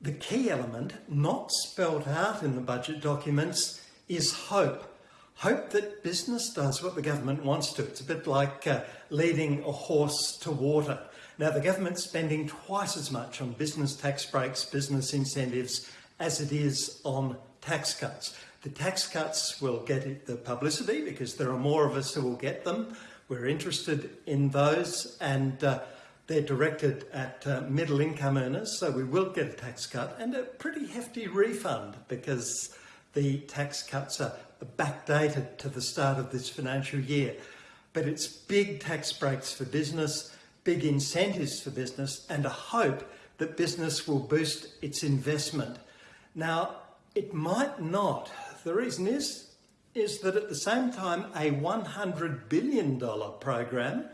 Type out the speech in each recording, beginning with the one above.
the key element, not spelt out in the budget documents, is hope. Hope that business does what the government wants to. It's a bit like uh, leading a horse to water. Now, the government's spending twice as much on business tax breaks, business incentives, as it is on tax cuts. The tax cuts will get the publicity because there are more of us who will get them. We're interested in those and uh, they're directed at uh, middle income earners, so we will get a tax cut and a pretty hefty refund because the tax cuts are backdated to the start of this financial year. But it's big tax breaks for business, big incentives for business and a hope that business will boost its investment. Now, it might not the reason is, is that at the same time, a $100 billion program,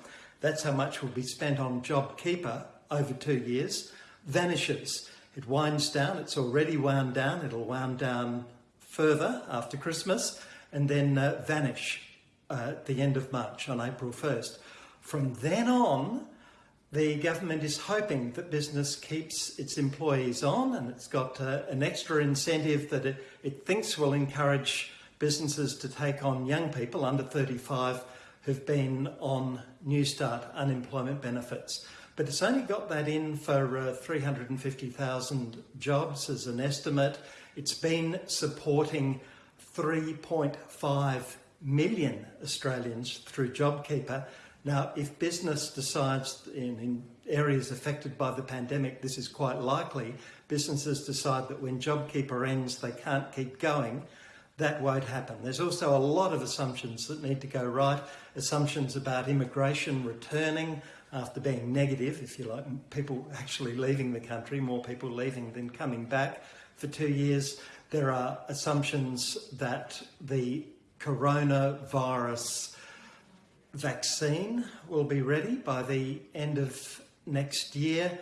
that's how much will be spent on JobKeeper over two years, vanishes. It winds down, it's already wound down, it'll wound down further after Christmas and then uh, vanish uh, at the end of March on April 1st. From then on, the government is hoping that business keeps its employees on and it's got uh, an extra incentive that it, it thinks will encourage businesses to take on young people under 35 who've been on Newstart unemployment benefits. But it's only got that in for uh, 350,000 jobs as an estimate. It's been supporting 3.5 million Australians through JobKeeper now, if business decides in, in, areas affected by the pandemic, this is quite likely, businesses decide that when JobKeeper ends, they can't keep going, that won't happen. There's also a lot of assumptions that need to go right, assumptions about immigration returning after being negative, if you like, people actually leaving the country, more people leaving than coming back for two years. There are assumptions that the coronavirus vaccine will be ready by the end of next year.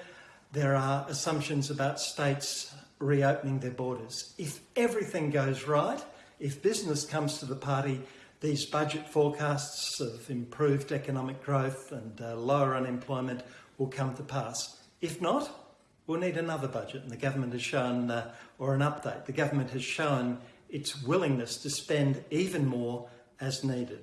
There are assumptions about states reopening their borders. If everything goes right, if business comes to the party, these budget forecasts of improved economic growth and uh, lower unemployment will come to pass. If not, we'll need another budget and the government has shown, uh, or an update, the government has shown its willingness to spend even more as needed.